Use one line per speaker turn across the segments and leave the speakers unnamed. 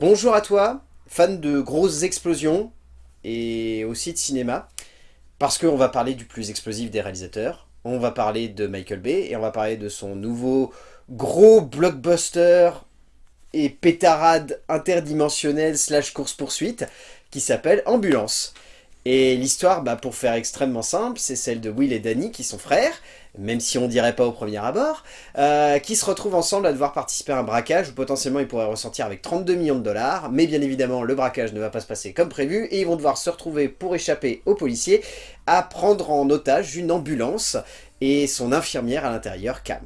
Bonjour à toi, fan de grosses explosions et aussi de cinéma, parce qu'on va parler du plus explosif des réalisateurs, on va parler de Michael Bay et on va parler de son nouveau gros blockbuster et pétarade interdimensionnelle slash course-poursuite qui s'appelle Ambulance. Et l'histoire, bah, pour faire extrêmement simple, c'est celle de Will et Danny qui sont frères, même si on dirait pas au premier abord, euh, qui se retrouvent ensemble à devoir participer à un braquage où potentiellement ils pourraient ressentir avec 32 millions de dollars, mais bien évidemment le braquage ne va pas se passer comme prévu et ils vont devoir se retrouver pour échapper aux policiers à prendre en otage une ambulance et son infirmière à l'intérieur, Cam.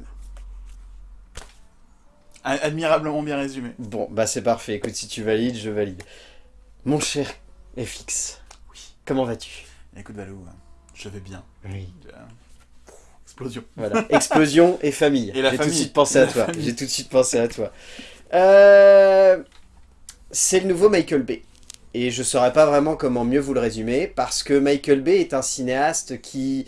Admirablement bien résumé.
Bon, bah c'est parfait, écoute, si tu valides, je valide. Mon cher FX,
Oui.
comment vas-tu?
Écoute Valou, je vais bien.
Oui.
Euh, Explosion.
Voilà, explosion et famille. J'ai tout de suite pensé à toi. J'ai tout de suite pensé à toi. Euh, C'est le nouveau Michael Bay. Et je saurais pas vraiment comment mieux vous le résumer, parce que Michael Bay est un cinéaste qui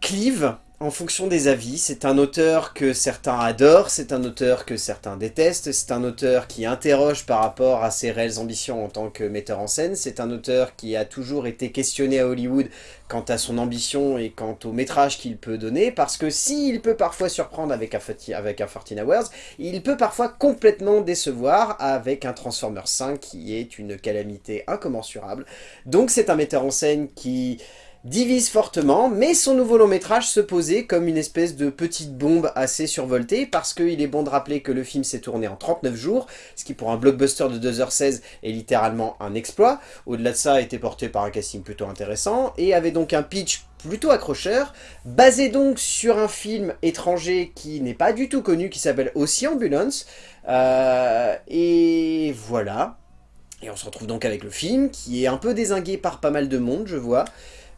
clive en fonction des avis. C'est un auteur que certains adorent, c'est un auteur que certains détestent, c'est un auteur qui interroge par rapport à ses réelles ambitions en tant que metteur en scène, c'est un auteur qui a toujours été questionné à Hollywood quant à son ambition et quant au métrage qu'il peut donner, parce que s'il peut parfois surprendre avec un, 40 avec un 14 Hours, il peut parfois complètement décevoir avec un Transformers 5 qui est une calamité incommensurable. Donc c'est un metteur en scène qui divise fortement, mais son nouveau long métrage se posait comme une espèce de petite bombe assez survoltée, parce qu'il est bon de rappeler que le film s'est tourné en 39 jours, ce qui pour un blockbuster de 2h16 est littéralement un exploit. Au-delà de ça, été porté par un casting plutôt intéressant, et avait donc un pitch plutôt accrocheur, basé donc sur un film étranger qui n'est pas du tout connu, qui s'appelle aussi Ambulance, Euh, et voilà. Et on se retrouve donc avec le film, qui est un peu désingué par pas mal de monde, je vois,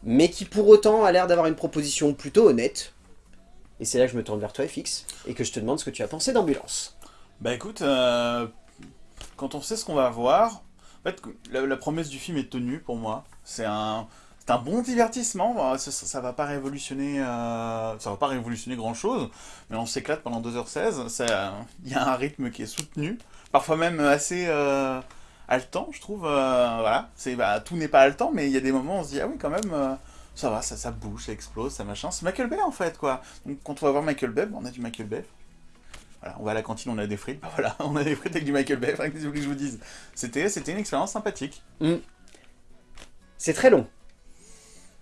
mais qui pour autant a l'air d'avoir une proposition plutôt honnête. Et c'est là que je me tourne vers toi, FX, et que je te demande ce que tu as pensé d'Ambulance.
Bah écoute, euh, quand on sait ce qu'on va voir, en fait, la, promesse du film est tenue pour moi. C'est un, un bon divertissement. Ça, ça, va pas révolutionner, euh, révolutionner grand chose, mais on s'éclate pendant 2h16. Ça- Il y a un rythme qui est soutenu, parfois même assez euh, haletant, je trouve. euh, voilà, c'est bah, tout n'est pas haletant, mais il y a des moments où on se dit ah oui quand même. euh, ça va, ça, ça bouge, ça explose, ça machin. C'est Michael Bay en fait, quoi. Donc quand on va voir Michael Bay, on a du Michael Bay. Voilà, on va à la cantine, on a des frites. Bah voilà, on a des frites avec du Michael Bay. Enfin, que je vous dise? C'était, c'était une expérience sympathique.
C'est très long.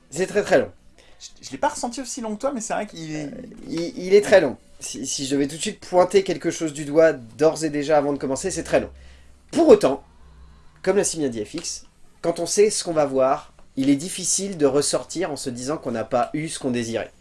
C'est très très long.
Je, je l'ai pas ressenti aussi long que toi, mais c'est vrai qu'il est.
Il, il est très long. Si, si je devais tout de suite pointer quelque chose du doigt d'ores et déjà avant de commencer, c'est très long. Pour autant, comme l'a si bien dit FX, quand on sait ce qu'on va voir, il est difficile de ressortir en se disant qu'on n'a pas eu ce qu'on désirait.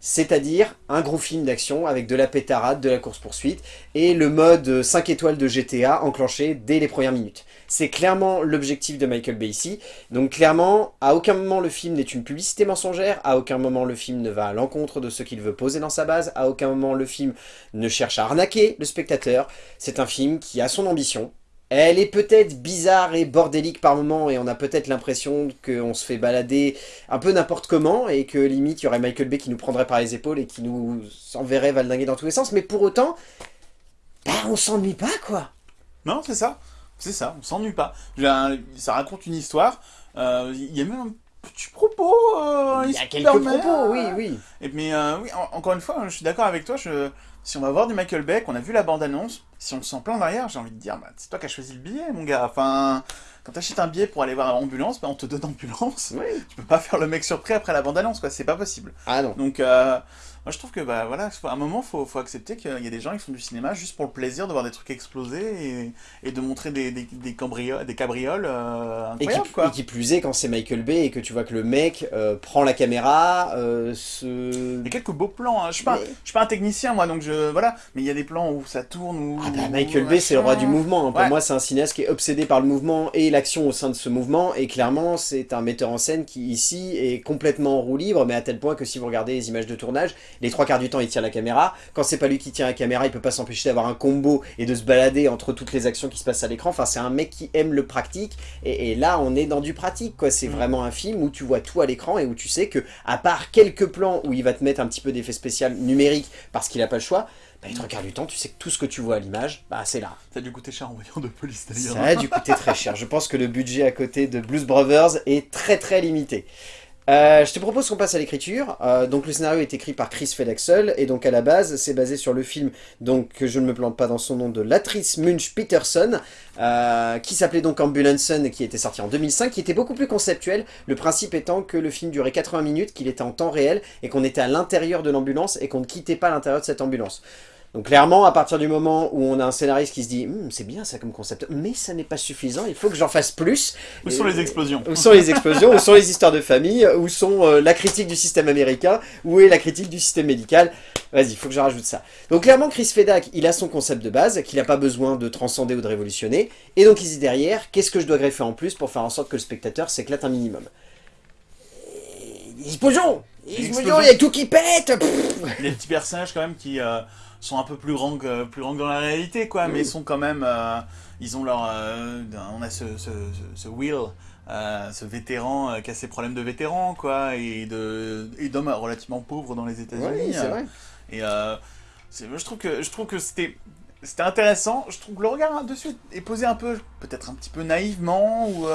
C'est-à-dire un gros film d'action avec de la pétarade, de la course-poursuite, et le mode 5 étoiles de GTA enclenché dès les premières minutes. C'est clairement l'objectif de Michael Bay ici. Donc clairement, à aucun moment le film n'est une publicité mensongère, à aucun moment le film ne va à l'encontre de ce qu'il veut poser dans sa base, à aucun moment le film ne cherche à arnaquer le spectateur. C'est un film qui a son ambition. Elle est peut-être bizarre et bordélique par moments et on a peut-être l'impression qu'on se fait balader un peu n'importe comment et que limite il y aurait Michael Bay qui nous prendrait par les épaules et qui nous enverrait valdinguer dans tous les sens. Mais pour autant, bah on s'ennuie pas quoi.
Non, c'est ça. C'est ça, on s'ennuie pas. Ça raconte une histoire. euh, Il y a même un petit propos. euh,
Il y a quelques propos, oui, oui.
Et, mais euh, oui, en- encore une fois, je suis d'accord avec toi. Je, si on va voir du Michael Bay, qu'on a vu la bande-annonce, si on se sent plein derrière, j'ai envie de dire, bah, c'est toi qui as choisi le billet, mon gars. Enfin, quand t'achètes un billet pour aller voir Ambulance, bah, on te donne Ambulance.
Oui.
Tu peux pas faire le mec surpris après la bande-annonce, quoi. C'est pas possible.
Ah non.
Donc, euh, moi je trouve que, bah voilà, à un moment, faut, faut accepter qu'il y a des gens qui font du cinéma juste pour le plaisir de voir des trucs exploser et, et de montrer des, des, des, cambrio- des cabrioles euh,
Et qui,
incroyables, quoi.
et qui plus est quand c'est Michael Bay et que tu vois que le mec euh, prend la caméra, euh, se...
Il y a quelques beaux plans. hein. Je suis pas,
Mais-
je suis pas un technicien moi, donc je voilà. Mais il y a des plans où ça tourne. Où,
Ah bah,
où-
Michael Bay c'est le roi du mouvement, hein. pour
Ouais.
moi c'est un cinéaste qui est obsédé par le mouvement et l'action au sein de ce mouvement et clairement c'est un metteur en scène qui ici est complètement en roue libre mais à tel point que si vous regardez les images de tournage, les trois quarts du temps il tient la caméra, quand c'est pas lui qui tient la caméra il peut pas s'empêcher d'avoir un combo et de se balader entre toutes les actions qui se passent à l'écran, enfin c'est un mec qui aime le pratique et, et là on est dans du pratique quoi, c'est
Mm.
vraiment un film où tu vois tout à l'écran et où tu sais que à part quelques plans où il va te mettre un petit peu d'effet spécial numérique parce qu'il a pas le choix, bah, les trois quarts du temps, tu sais que tout ce que tu vois à l'image, bah, c'est là.
Ça a dû coûter cher en voyant de police d'ailleurs.
Ça a dû coûter très cher. Je pense que le budget à côté de Blues Brothers est très très limité. Euh, je te propose qu'on passe à l'écriture. Euh, donc le scénario est écrit par Chris Fedaxel et donc à la base c'est basé sur le film donc je ne me plante pas dans son nom de Latrice Munch Peterson euh, qui s'appelait donc Ambulance et qui était sorti en 2005 qui était beaucoup plus conceptuel. Le principe étant que le film durait 80 minutes, qu'il était en temps réel et qu'on était à l'intérieur de l'ambulance et qu'on ne quittait pas l'intérieur de cette ambulance. Donc clairement, à partir du moment où on a un scénariste qui se dit Hum, c'est bien ça comme concept, mais ça n'est pas suffisant, il faut que j'en fasse plus ».
Où sont les explosions.
Où sont les explosions Où sont les histoires de famille Où sont euh, la critique du système américain Où est la critique du système médical. Vas-y, il faut que je rajoute ça. Donc clairement, Chris Fedak, il a son concept de base, qu'il n'a pas besoin de transcender ou de révolutionner, et donc il se dit derrière, qu'est-ce que je dois greffer en plus pour faire en sorte que le spectateur s'éclate un minimum? Explosion! Explosion, il y a tout qui pète!
Les petits personnages quand même qui... Euh, sont un peu plus grands que, plus grands que dans la réalité, quoi, mais ils sont quand même... Euh, ils ont leur... Euh, on a ce, ce, ce, Will, euh, ce vétéran qui a ses problèmes de vétéran, quoi, et d'hommes relativement pauvres dans les États-Unis.
c'est vrai.
Et je trouve que, je trouve que c'était... C'était intéressant, je trouve que le regard dessus est posé un peu, peut-être un petit peu naïvement, ou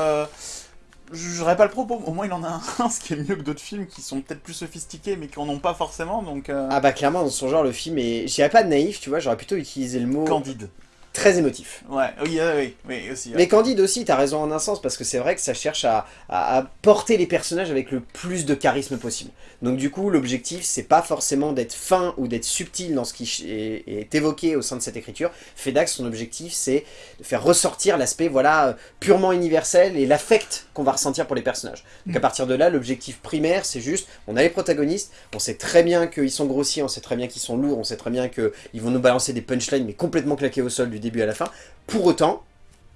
j'aurais pas le propos, au moins il en a un, ce qui est mieux que d'autres films qui sont peut-être plus sophistiqués mais qui en ont pas forcément, donc... Euh.
Ah bah clairement, dans son genre, le film est... J'irais pas de naïf, tu vois, j'aurais plutôt utilisé le mot...
Candide
très émotif.
Ouais, oui, oui, oui, aussi.
Mais Candide aussi, t'as raison en un sens, parce que c'est vrai que ça cherche à, porter les personnages avec le plus de charisme possible. Donc du coup, l'objectif, c'est pas forcément d'être fin ou d'être subtil dans ce qui est, évoqué au sein de cette écriture. Fedax, son objectif, c'est de faire ressortir l'aspect voilà purement universel et l'affect qu'on va ressentir pour les personnages. Donc à partir de là, l'objectif primaire, c'est juste, on a les protagonistes, on sait très bien qu'ils sont grossiers, on sait très bien qu'ils sont lourds, on sait très bien qu'ils vont nous balancer des punchlines, mais complètement claqués au sol du début à la fin. Pour autant,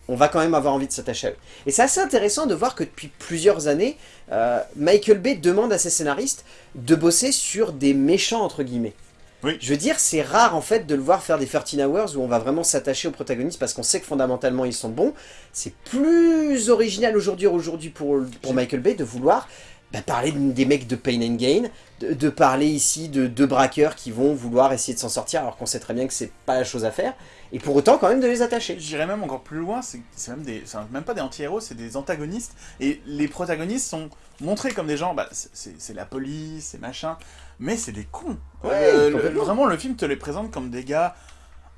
on va quand même avoir envie de s'attacher à eux. Et c'est assez intéressant de voir que depuis plusieurs années, euh, Michael Bay demande à ses scénaristes de bosser sur des méchants, entre guillemets.
Oui.
Je veux dire, c'est rare en fait de le voir faire des 13 Hours où on va vraiment s'attacher aux protagonistes parce qu'on sait que fondamentalement ils sont bons. C'est plus original aujourd'hui aujourd'hui pour, pour Michael Bay de vouloir bah, parler des mecs de Pain and Gain, de, parler ici de deux braqueurs qui vont vouloir essayer de s'en sortir alors qu'on sait très bien que c'est pas la chose à faire, et pour autant quand même de les attacher.
J'irais même encore plus loin, c'est même, des, même pas des anti-héros, c'est des antagonistes, et les protagonistes sont montrés comme des gens, bah, c'est la police, c'est machin, mais c'est des cons.
Euh,
vraiment, le film te les présente comme des gars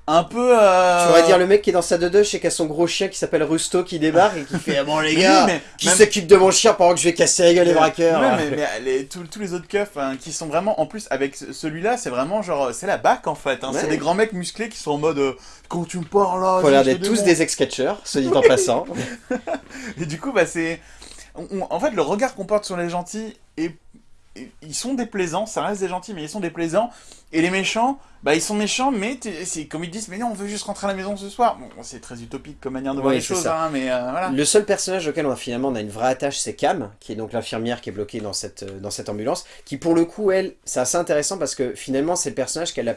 un peu... Euh...
Tu pourrais dire le mec qui est dans sa dodoche et qui a son gros chien qui s'appelle Rusto qui débarque et qui fait ah bon les gars, qui s'occupe de mon chien pendant que je vais casser la gueule les braqueurs.
Ouais, mais, mais tous, les autres keufs hein, qui sont vraiment, en plus avec celui-là, c'est vraiment genre, c'est la bac en fait. Hein. C'est des grands mecs musclés qui sont en mode, euh, quand tu me parles là...
Faut l'air d'être tous des ex-catcheurs, se dit en passant.
et du coup, bah c'est... En fait, le regard qu'on porte sur les gentils est ils sont déplaisants, ça reste des gentils, mais ils sont déplaisants. Et les méchants, bah ils sont méchants, mais c'est comme ils disent, mais non, on veut juste rentrer à la maison ce soir. Bon, c'est très utopique comme manière de voir les choses, hein, mais euh, voilà.
Le seul personnage auquel on a finalement on a une vraie attache, c'est Cam, qui est donc l'infirmière qui est bloquée dans cette, euh, dans cette ambulance, qui pour le coup, elle, c'est assez intéressant parce que finalement c'est le personnage qu'elle a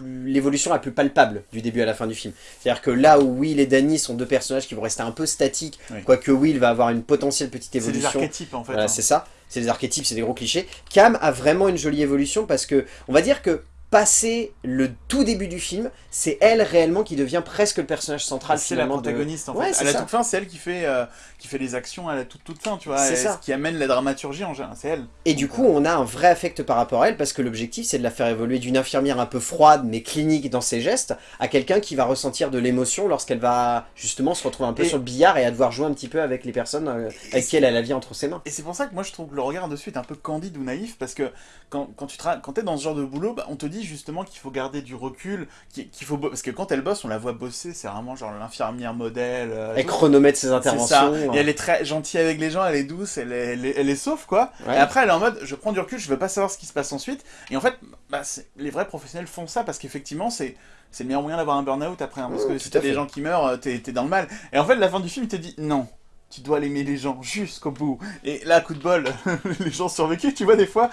l'évolution la plus palpable du début à la fin du film. C'est-à-dire que là où Will et Danny sont deux personnages qui vont rester un peu statiques, quoique Will va avoir une potentielle petite évolution.
C'est des archétypes en fait. Voilà,
hein. c'est ça. C'est des archétypes, c'est des gros clichés. Cam a vraiment une jolie évolution parce que, on va dire que passé le tout début du film, c'est elle réellement qui devient presque le personnage central
C'est la protagoniste en fait. à la toute fin, c'est elle qui fait, euh, qui fait les actions à la toute, toute fin, tu vois. C'est ça. qui amène la dramaturgie en général, c'est elle.
Et du coup, on a un vrai affect par rapport à elle parce que l'objectif, c'est de la faire évoluer d'une infirmière un peu froide mais clinique dans ses gestes à quelqu'un qui va ressentir de l'émotion lorsqu'elle va justement se retrouver un peu sur le billard et à devoir jouer un petit peu avec les personnes euh, avec qui elle a la vie entre ses mains.
Et c'est pour ça que moi je trouve que le regard de suite un peu candide ou naïf parce que quand, quand tu quand es dans ce genre de boulot, bah, on te dit justement qu'il faut garder du recul, qu'il faut parce que quand elle bosse, on la voit bosser, c'est vraiment genre l'infirmière modèle.
Euh, elle chronomètre ses interventions.
Et elle est très gentille avec les gens, elle est douce, elle est, elle est, sauve quoi. Et après elle est en mode, je prends du recul, je veux pas savoir ce qui se passe ensuite. Et en fait, bah, les vrais professionnels font ça parce qu'effectivement c'est c'est le meilleur moyen d'avoir un burn-out après, hein, parce que si t'as des gens qui meurent, t'es es dans le mal. Et en fait, la fin du film te dit non tu dois aimer les gens jusqu'au bout. Et là, coup de bol, les gens survécu, tu vois, des fois.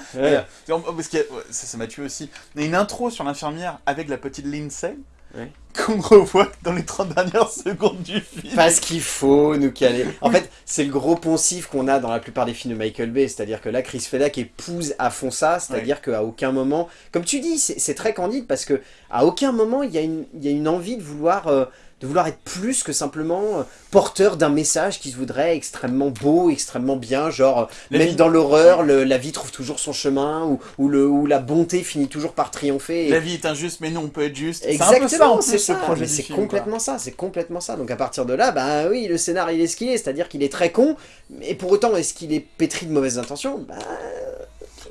parce que ça m'a tué aussi. Il y a une intro sur l'infirmière avec la petite Lindsay.
Ouais.
qu'on revoit dans les 30 dernières secondes du film.
Parce qu'il faut nous caler. En fait, c'est le gros poncif qu'on a dans la plupart des films de Michael Bay, c'est-à-dire que là, Chris Fedak épouse à fond ça, c'est-à-dire qu'à aucun moment, comme tu dis, c'est très candide parce que à aucun moment il y, a une- il y a une envie de vouloir, euh, de vouloir être plus que simplement euh, porteur d'un message qui se voudrait extrêmement beau, extrêmement bien, genre
La
même
vie-
dans l'horreur, la vie trouve toujours son chemin, ou, ou le, ou la bonté finit toujours par triompher. et-
La vie est injuste, mais non, on peut être juste. C'est ça,
Exactement, c'est
ce
ça,
du
c'est
quoi.
complètement ça, c'est complètement ça. Donc à partir de là, bah oui, le scénar il est ce qu'il est, c'est-à-dire qu'il est très con, mais pour autant, est-ce qu'il est pétri de mauvaises intentions? Bah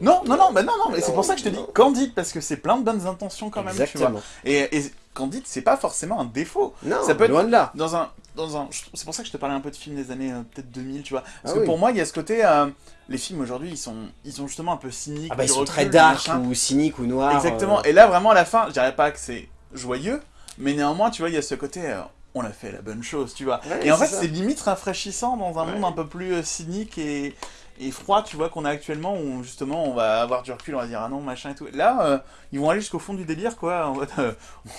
Non, non, non, bah non, non, mais c'est pour ça que je te dis candide, parce que c'est plein de bonnes intentions quand même, tu vois.
exactement.
Et, et candide, c'est pas forcément un défaut.
Non,
Ça peut être-
loin de là.
Dans un, dans un, c'est pour ça que je te parlais un peu de films des années euh, peut-être 2000, tu vois. Parce
Ah
que
oui.
pour moi, il y a ce côté, euh, les films aujourd'hui, ils sont, ils sont justement un peu cyniques.
Ah bah ils sont
recul,
très dark ou cyniques ou noirs.
Exactement.
euh,
Et là, vraiment, à la fin, je dirais pas que c'est joyeux, mais néanmoins, tu vois, il y a ce côté, on a fait la bonne chose, tu vois.
Ouais,
et en fait, c'est limite rafraîchissant dans un
Ouais.
monde un peu plus cynique et, et froid, tu vois, qu'on a actuellement, où justement, on va avoir du recul, on va dire, ah non, machin et tout. Là, euh, ils vont aller jusqu'au fond du délire, quoi. Euh,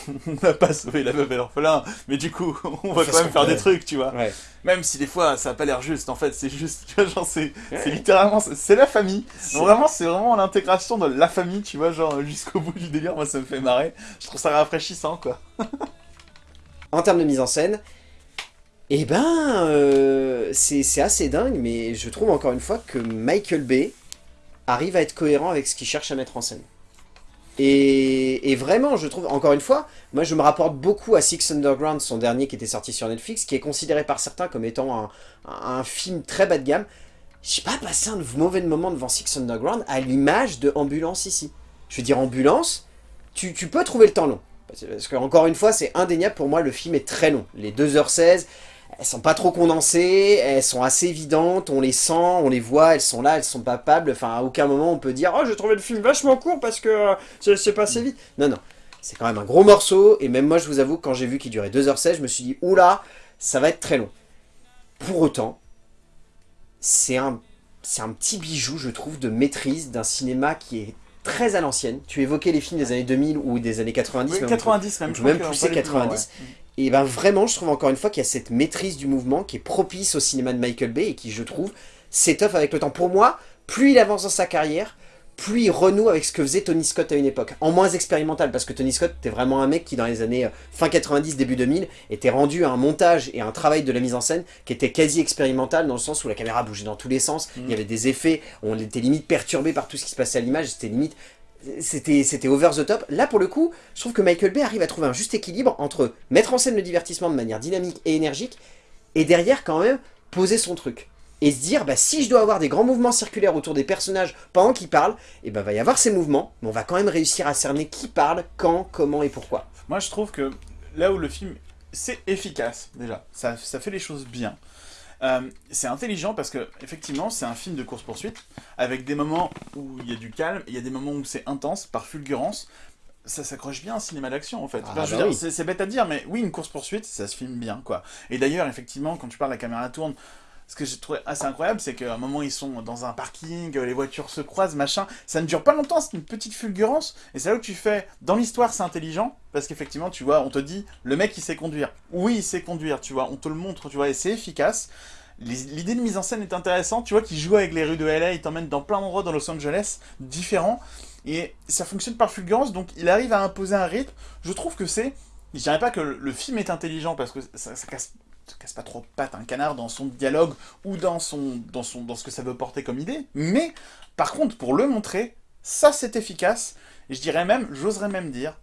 on n'a pas sauvé la veuve et l'orphelin, mais du coup, on va quand même faire des trucs, tu vois.
Ouais.
Même si des fois, ça a pas l'air juste, en fait, c'est juste, tu vois, genre, c'est
Ouais.
littéralement, c'est la famille.
C'est-
Vraiment, c'est vraiment l'intégration de la famille, tu vois, genre jusqu'au bout du délire, moi ça me fait marrer. Je trouve ça rafraîchissant, quoi.
En termes de mise en scène, eh ben, euh, c'est assez dingue, mais je trouve encore une fois que Michael Bay arrive à être cohérent avec ce qu'il cherche à mettre en scène. Et, vraiment, je trouve, encore une fois, moi je me rapporte beaucoup à Six Underground, son dernier qui était sorti sur Netflix, qui est considéré par certains comme étant un, film très bas de gamme. J'ai pas passé un mauvais moment devant Six Underground à l'image de Ambulance ici. Je veux dire, Ambulance, tu, peux trouver le temps long. Parce, parce que, encore une fois, c'est indéniable pour moi, le film est très long. Les 2h16, elles sont pas trop condensées, elles sont assez évidentes, on les sent, on les voit, elles sont là, elles sont palpables. Enfin, à aucun moment on peut dire « Oh, j'ai trouvé le film vachement court parce que euh, c'est passé vite. » Non, non. C'est quand même un gros morceau, et même moi, je vous avoue, quand j'ai vu qu'il durait 2h16, je me suis dit « Oula, ça va être très long. » Pour autant, c'est un petit bijou, je trouve, de maîtrise d'un cinéma qui est très à l'ancienne. Tu évoquais les films des années 2000 ou des années 90.
Oui,
même
90 même, je
même
crois qu'on
pousser
peut aller plus loin,
90.
ouais.
Et ben vraiment, je trouve encore une fois qu'il y a cette maîtrise du mouvement qui est propice au cinéma de Michael Bay et qui, je trouve, s'étoffe avec le temps. Pour moi, plus il avance dans sa carrière, plus il renoue avec ce que faisait Tony Scott à une époque. En moins expérimental, parce que Tony Scott était vraiment un mec qui, dans les années euh, fin 90, début 2000, était rendu à un montage et à un travail de la mise en scène qui était quasi expérimental, dans le sens où la caméra bougeait dans tous les sens,
Mm.
il y avait des effets, on était limite perturbé par tout ce qui se passait à l'image, c'était limite c'était c'était over the top. Là, pour le coup, je trouve que Michael Bay arrive à trouver un juste équilibre entre mettre en scène le divertissement de manière dynamique et énergique, et derrière, quand même, poser son truc. Et se dire, bah, si je dois avoir des grands mouvements circulaires autour des personnages pendant qu'ils parlent, et ben va y avoir ces mouvements, mais on va quand même réussir à cerner qui parle, quand, comment et pourquoi.
Moi, je trouve que là où le film, c'est efficace, déjà. Ça, ça fait les choses bien. Euh, c'est intelligent parce que, effectivement, c'est un film de course-poursuite, avec des moments où il y a du calme, il y a des moments où c'est intense, par fulgurance. Ça s'accroche bien à un cinéma d'action, en fait.
Ah,
Enfin,
bah oui.
c'est bête à dire, mais oui, une course-poursuite, ça se filme bien, quoi. Et d'ailleurs, effectivement, quand tu parles, la caméra tourne. Ce que j'ai trouvé assez incroyable, c'est qu'à un moment, ils sont dans un parking, les voitures se croisent, machin. Ça ne dure pas longtemps, c'est une petite fulgurance. Et c'est là où tu fais, dans l'histoire, c'est intelligent, parce qu'effectivement, tu vois, on te dit, le mec, il sait conduire. Oui, il sait conduire, tu vois, on te le montre, tu vois, et c'est efficace. L'idée de mise en scène est intéressante, tu vois, qu'il joue avec les rues de LA, il t'emmène dans plein d'endroits dans Los Angeles, différents. Et ça fonctionne par fulgurance, donc il arrive à imposer un rythme. Je trouve que c'est... Je dirais pas que le film est intelligent, parce que ça casse ça casse pas trop pattes un canard dans son dialogue ou dans, son, dans, son, dans ce que ça veut porter comme idée. Mais, par contre, pour le montrer, ça c'est efficace. Je dirais même, j'oserais même dire,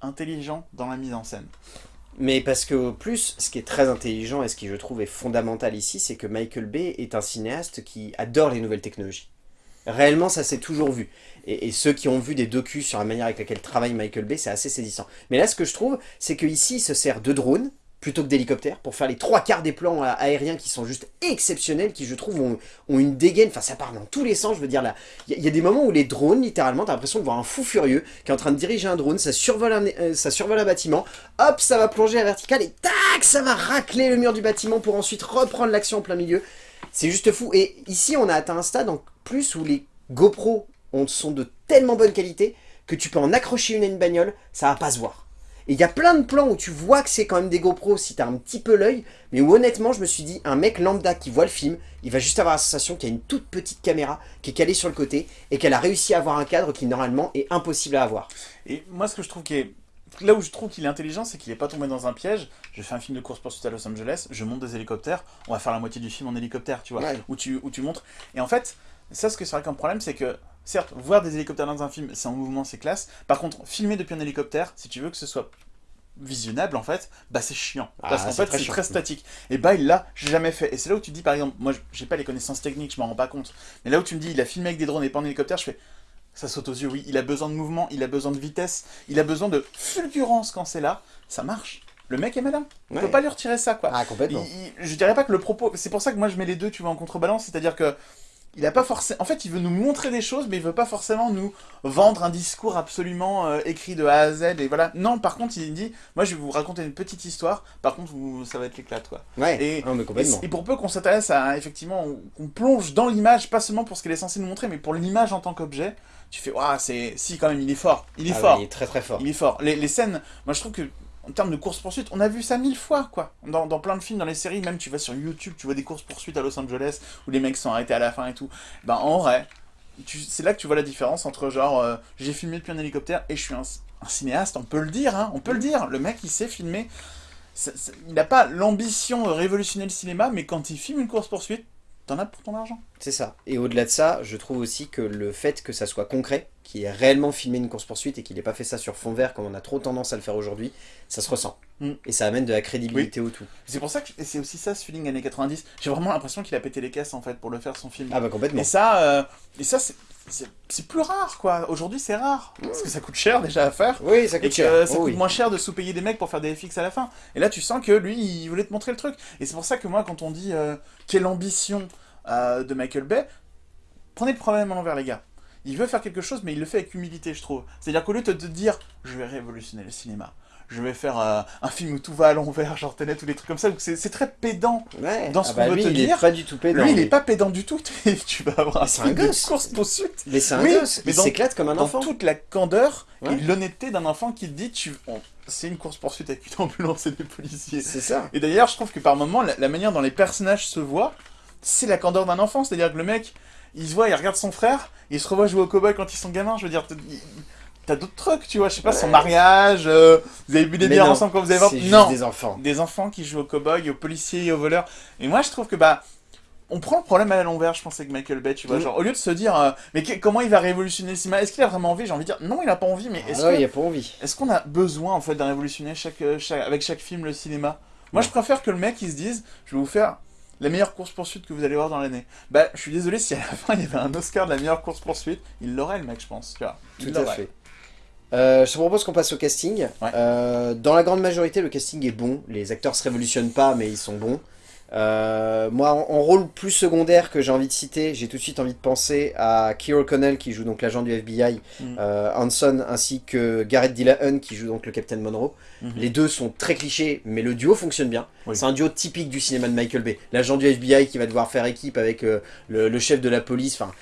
intelligent dans la mise en scène.
Mais parce que, au plus, ce qui est très intelligent et ce qui, je trouve, est fondamental ici, c'est que Michael Bay est un cinéaste qui adore les nouvelles technologies. Réellement, ça s'est toujours vu. Et, et ceux qui ont vu des docus sur la manière avec laquelle travaille Michael Bay, c'est assez saisissant. Mais là, ce que je trouve, c'est qu'ici, il se sert de drones plutôt que d'hélicoptères pour faire les trois quarts des plans aériens qui sont juste exceptionnels, qui, je trouve, ont, une dégaine. Enfin, ça part dans tous les sens. Je veux dire, là, il y, a- des moments où les drones, littéralement, t'as l'impression de voir un fou furieux qui est en train de diriger un drone, ça survole un, euh, ça survole un bâtiment, hop, ça va plonger à vertical et tac, ça va racler le mur du bâtiment pour ensuite reprendre l'action en plein milieu. C'est juste fou. Et ici, on a atteint un stade en plus où les GoPro ont- sont de tellement bonne qualité que tu peux en accrocher une à une bagnole, ça va pas se voir. Et il y a plein de plans où tu vois que c'est quand même des GoPros si t'as un petit peu l'œil, mais où honnêtement, je me suis dit, un mec lambda qui voit le film, il va juste avoir la sensation qu'il y a une toute petite caméra qui est calée sur le côté et qu'elle a réussi à avoir un cadre qui normalement est impossible à avoir.
Et moi, ce que je trouve qui est là où je trouve qu'il est intelligent, c'est qu'il n'est pas tombé dans un piège. Je fais un film de course poursuite à Los Angeles, je monte des hélicoptères, on va faire la moitié du film en hélicoptère, tu vois, où, tu, où tu montres. Et en fait, ça, ce que c'est vrai comme problème, c'est que, certes, voir des hélicoptères dans un film, c'est en mouvement, c'est classe. Par contre, filmer depuis un hélicoptère, si tu veux que ce soit visionnable en fait, bah c'est chiant. Ah, parce qu'en fait c'est très statique. Et bah il l'a jamais fait. Et c'est là où tu dis par exemple, moi j'ai pas les connaissances techniques, je m'en rends pas compte. Mais là où tu me dis il a filmé avec des drones et pas en hélicoptère, je fais ça saute aux yeux, oui. Il a besoin de mouvement, il a besoin de vitesse, il a besoin de fulgurance quand c'est là. Ça marche. Le mec est malin. On peut pas lui retirer ça, quoi.
Ah, complètement.
je dirais pas que le propos... C'est pour ça que moi je mets les deux, tu vois, en contrebalance. C'est-à-dire que il a pas forcément... En fait, il veut nous montrer des choses, mais il veut pas forcément nous vendre un discours absolument euh, écrit de A à Z, et voilà. Non, par contre, il dit, moi, je vais vous raconter une petite histoire, par contre, vous, ça va être l'éclate, quoi.
Ouais,
et,
mais complètement.
Et, pour peu qu'on s'intéresse à, effectivement, qu'on plonge dans l'image, pas seulement pour ce qu'elle est censée nous montrer, mais pour l'image en tant qu'objet, tu fais, waouh, c'est... Si, quand même, il est fort. Il est ah fort.
il est très très fort.
Il est fort. Les, les scènes, moi, je trouve que en termes de course-poursuite, on a vu ça mille fois, quoi. Dans, plein de films, dans les séries, même tu vas sur YouTube, tu vois des courses-poursuites à Los Angeles, où les mecs sont arrêtés à la fin et tout. Ben, en vrai, c'est là que tu vois la différence entre, genre, euh, j'ai filmé depuis un hélicoptère et je suis un, cinéaste, on peut le dire, hein, on peut le dire. Le mec, il sait filmer. il n'a pas l'ambition de révolutionner le cinéma, mais quand il filme une course-poursuite, t'en as pour ton argent.
C'est ça. Et au-delà de ça, je trouve aussi que le fait que ça soit concret, qu'il ait réellement filmé une course-poursuite et qu'il n'ait pas fait ça sur fond vert comme on a trop tendance à le faire aujourd'hui, ça se ressent. Mm. Et ça amène de la crédibilité au tout.
C'est pour ça que c'est aussi ça ce feeling années 90. J'ai vraiment l'impression qu'il a pété les caisses en fait pour le faire son film.
Ah bah complètement.
Et ça, euh, et ça c'est plus rare quoi. Aujourd'hui c'est rare. Parce que ça coûte cher déjà à faire.
Oui, ça coûte cher.
Ça oh coûte moins cher de sous-payer des mecs pour faire des FX à la fin. Et là tu sens que lui il voulait te montrer le truc. Et c'est pour ça que moi quand on dit euh, quelle ambition euh, de Michael Bay, prenez le problème à l'envers les gars. Il veut faire quelque chose, mais il le fait avec humilité, je trouve. C'est-à-dire qu'au lieu de te dire « je vais révolutionner le cinéma », je vais faire euh, un film où tout va à l'envers, genre Tenet ou des trucs comme ça, c'est très pédant dans ce ah qu'on bah veut te
il
dire.
Est pas du tout pédant.
Lui, il est pas pédant du tout, tu vas avoir
un, un gosse.
course poursuite.
Mais c'est un gosse, il s'éclate comme un enfant.
Dans toute la candeur et l'honnêteté d'un enfant qui te dit tu... c'est une course poursuite avec une ambulance et des policiers.
C'est ça.
Et d'ailleurs, je trouve que par moments, la manière dont les personnages se voient, c'est la candeur d'un enfant. C'est-à-dire que le mec, il se voit, il regarde son frère, il se revoit jouer au cowboy quand ils sont gamins. Je veux dire, t'as d'autres trucs, tu vois, je sais pas, son mariage, euh, vous avez bu des bières ensemble quand vous avez
voir. Non, des enfants.
Des enfants qui jouent au cowboy, aux policiers et aux voleurs. Et moi, je trouve que, bah, on prend le problème à l'envers, je pense, avec Michael Bay, tu vois. Mm. Genre, au lieu de se dire, euh, mais comment il va révolutionner le cinéma? Est-ce qu'il a vraiment envie? J'ai envie de dire, non, il a pas envie, mais est-ce
ah il a pas envie.
Est-ce qu'on a besoin, en fait, de révolutionner chaque, euh, chaque, avec chaque film le cinéma? Moi, je préfère que le mec, il se dise, je vais vous faire la meilleure course-poursuite que vous allez voir dans l'année. Bah, je suis désolé si à la fin il y avait un Oscar de la meilleure course-poursuite, il l'aurait le mec, je pense. Tu vois,
Tout à fait. Euh, je te propose qu'on passe au casting. Euh, dans la grande majorité, le casting est bon. Les acteurs se révolutionnent pas, mais ils sont bons. Euh, moi, en, rôle plus secondaire que j'ai envie de citer, j'ai tout de suite envie de penser à Keir O'Connell qui joue donc l'agent du FBI, mm. Hanson, ainsi que Garrett Dillahunt qui joue donc le Captain Monroe. Mm-hmm. Les deux sont très clichés, mais le duo fonctionne bien. C'est un duo typique du cinéma de Michael Bay. L'agent du FBI qui va devoir faire équipe avec le, le, chef de la police. Enfin,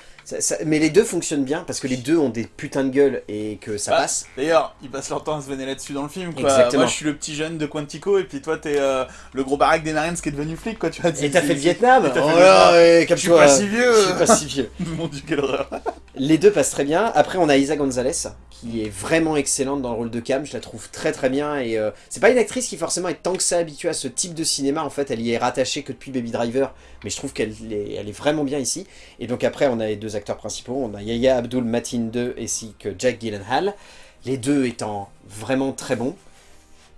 mais les deux fonctionnent bien parce que les deux ont des putains de gueule et que ça bah, passe.
D'ailleurs, ils passent leur temps à se venir là-dessus dans le film. Quoi. Exactement. Moi, je suis le petit jeune de Quantico et puis toi, t'es euh, le gros baraque des Marines qui est devenu flic. Quoi, tu vois,
et t'as fait le Vietnam
oh là, Je suis pas si vieux
Je suis pas si vieux.
Mon dieu, quelle horreur
Les deux passent très bien. Après, on a Isa Gonzalez qui est vraiment excellente dans le rôle de Cam. Je la trouve très très bien. Et euh, c'est pas une actrice qui forcément est tant que ça habituée à ce type de cinéma. En fait, elle y est rattachée que depuis Baby Driver. Mais je trouve qu'elle est, elle est vraiment bien ici. Et donc après, on a les deux acteurs principaux. On a Yaya Abdul Matin 2 ainsi que Jack Gyllenhaal. Les deux étant vraiment très bons.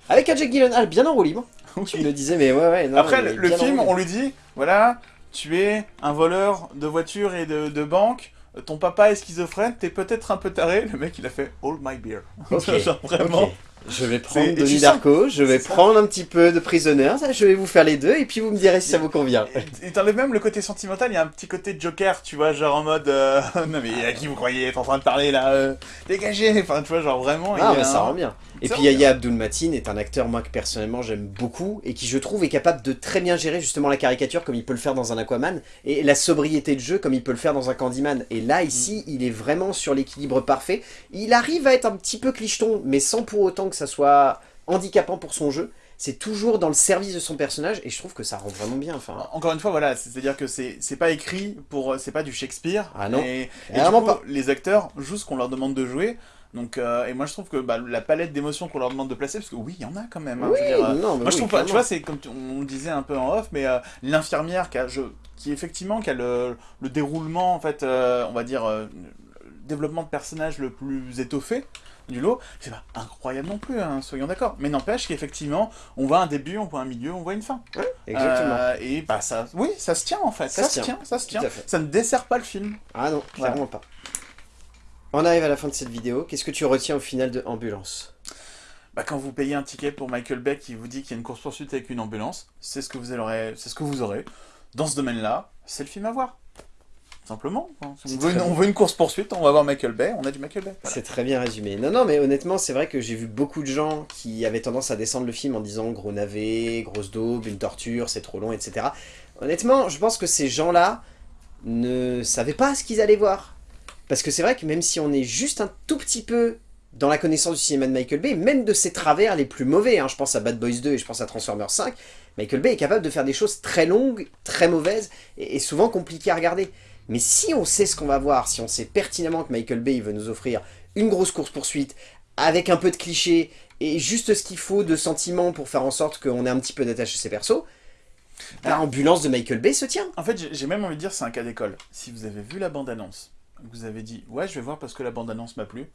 Avec un Jack Gyllenhaal bien en roue libre. Tu me disais, mais ouais, ouais.
Après, le, film, on lui dit, voilà, tu es un voleur de voitures et de, de banque ton papa est schizophrène, t'es peut-être un peu taré. Le mec, il a fait all my beer. Genre vraiment.
Je vais prendre Denis Darko, je vais prendre un petit peu de Prisoner, je vais vous faire les deux, et puis vous me direz si ça vous convient.
Et t'enlèves même le côté sentimental, il y a un petit côté Joker, tu vois, genre en mode, euh, non mais à qui vous croyez être en train de parler là, euh, dégagez, enfin tu vois, genre vraiment.
Ah mais ça rend bien. Et puis Yaya Abdul Matin est un acteur, moi, que personnellement j'aime beaucoup, et qui je trouve est capable de très bien gérer justement la caricature comme il peut le faire dans un Aquaman, et la sobriété de jeu comme il peut le faire dans un Candyman. Et là, ici, mm. il est vraiment sur l'équilibre parfait. Il arrive à être un petit peu clicheton, mais sans pour autant que ça soit handicapant pour son jeu, c'est toujours dans le service de son personnage, et je trouve que ça rend vraiment bien. Enfin,
Encore une fois, voilà, c'est-à-dire que c'est pas écrit pour... C'est pas du Shakespeare.
Ah non,
Et, coup,
pas.
les acteurs jouent ce qu'on leur demande de jouer. Donc, euh, et moi je trouve que bah, la palette d'émotions qu'on leur demande de placer, parce que oui, il y en a quand même. hein,
oui,
je veux dire, euh,
non,
Moi je trouve pas, tu vois, c'est comme tu- on disait un peu en off, mais euh, l'infirmière qui a, je, qui effectivement, qui a le, le déroulement, en fait, euh, on va dire, développement de personnage le plus étoffé du lot, c'est pas incroyable non plus, hein, soyons d'accord. Mais n'empêche qu'effectivement, on voit un début, on voit un milieu, on voit une fin.
Exactement.
Euh, et bah ça, oui, ça se tient en fait, ça, se tient, ça se tient. Ça ne dessert pas le film.
Ah non,
Voilà.
clairement pas. On arrive à la fin de cette vidéo. Qu'est-ce que tu retiens au final de Ambulance?
Bah, quand vous payez un ticket pour Michael Beck qui vous dit qu'il y a une course-poursuite avec une ambulance, c'est ce que vous aurez, c'est ce que vous aurez. Dans ce domaine-là, c'est le film à voir. Simplement. On veut, une,
très
on veut une course-poursuite, on va voir Michael Bay, on a du Michael Bay. Voilà.
C'est très bien résumé. Non, non, mais honnêtement, c'est vrai que j'ai vu beaucoup de gens qui avaient tendance à descendre le film en disant gros navet, grosse daube, une torture, c'est trop long, etc. Honnêtement, je pense que ces gens-là ne savaient pas ce qu'ils allaient voir. Parce que c'est vrai que même si on est juste un tout petit peu dans la connaissance du cinéma de Michael Bay, même de ses travers les plus mauvais, hein, je pense à Bad Boys 2 et je pense à Transformers 5, Michael Bay est capable de faire des choses très longues, très mauvaises et, et souvent compliquées à regarder. Mais si on sait ce qu'on va voir, si on sait pertinemment que Michael Bay veut nous offrir une grosse course-poursuite, avec un peu de clichés, et juste ce qu'il faut de sentiments pour faire en sorte qu'on ait un petit peu d'attache à ses persos,
Ah.
l'ambulance de Michael Bay se tient.
En fait, j'ai- même envie de dire c'est un cas d'école. Si vous avez vu la bande-annonce, vous avez dit ouais, je vais voir parce que la bande-annonce m'a plu,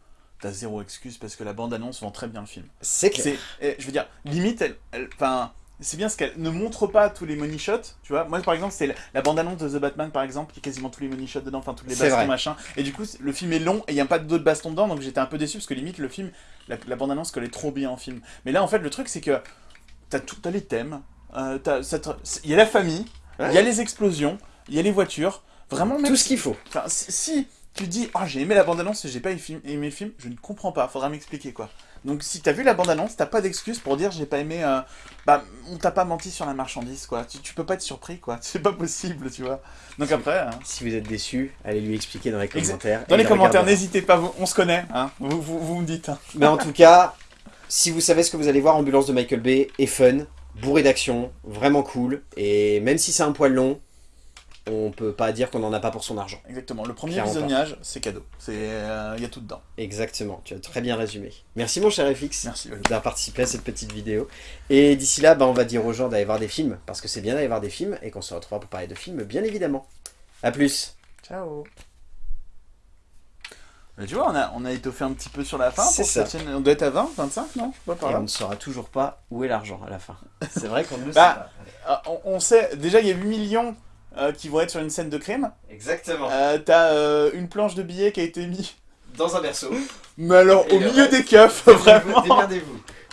t'as zéro excuse parce que la bande-annonce vend très bien le film.
C'est clair.
Je veux dire, limite, elle, elle- enfin, c'est bien ce qu'elle ne montre pas tous les money shots, tu vois. Moi, par exemple, c'est la, la bande-annonce de The Batman, par exemple, qui a quasiment tous les money shots dedans, enfin, toutes les bastons, machin. Et du coup, le film est long et il n'y a pas d'autres bastons dedans, donc j'étais un peu déçu parce que limite, le film, la, la bande-annonce collait trop bien en film. Mais là, en fait, le truc, c'est que t'as tout, t'as les thèmes, euh, il y a la famille, il
Ouais.
y a les explosions, il y a les voitures. Vraiment, mec,
Tout ce qu'il faut.
Si, tu dis « Ah, j'ai aimé la bande-annonce et j'ai pas aimé le film », je ne comprends pas, faudra m'expliquer, quoi. Donc si t'as vu la bande-annonce, t'as pas d'excuse pour dire « J'ai pas aimé... euh, Bah, on t'a pas menti sur la marchandise, quoi. Tu, tu peux pas être surpris, quoi. C'est pas possible, tu vois. Donc après, hein,
Si vous êtes déçu, allez lui expliquer dans les commentaires.
dans les commentaires, n'hésitez pas, vous- on se connaît, hein. Vous, vous, vous me dites, hein.
Mais en tout cas, si vous savez ce que vous allez voir, Ambulance de Michael Bay est fun, bourré d'action, vraiment cool, et même si c'est un poil long, on peut pas dire qu'on en a pas pour son argent.
Exactement. Le premier
Clairement pas.
visionnage, c'est cadeau. C'est... Il y a tout dedans.
Exactement, tu as très bien résumé. Merci mon cher FX d'avoir participé à cette petite vidéo. Et d'ici là, bah, on va dire aux gens d'aller voir des films, parce que c'est bien d'aller voir des films, et qu'on se retrouvera pour parler de films, bien évidemment. A plus
Ciao Mais tu vois, on a, on a étoffé un petit peu sur la fin.
C'est
pour
ça.
cette chaîne. On doit être à 20, 25, non? Pas par
Et
là.
on ne saura toujours pas où est l'argent à la fin. C'est vrai qu'on ne le
Bah, Ah, on, on sait, déjà il y a 8 millions euh, qui vont être sur une scène de crime.
Exactement.
Euh, T'as euh, une planche de billets qui a été mise,
Dans un berceau.
mais alors
Et
au milieu
reste.
des keufs, vraiment.
Démerdez-vous.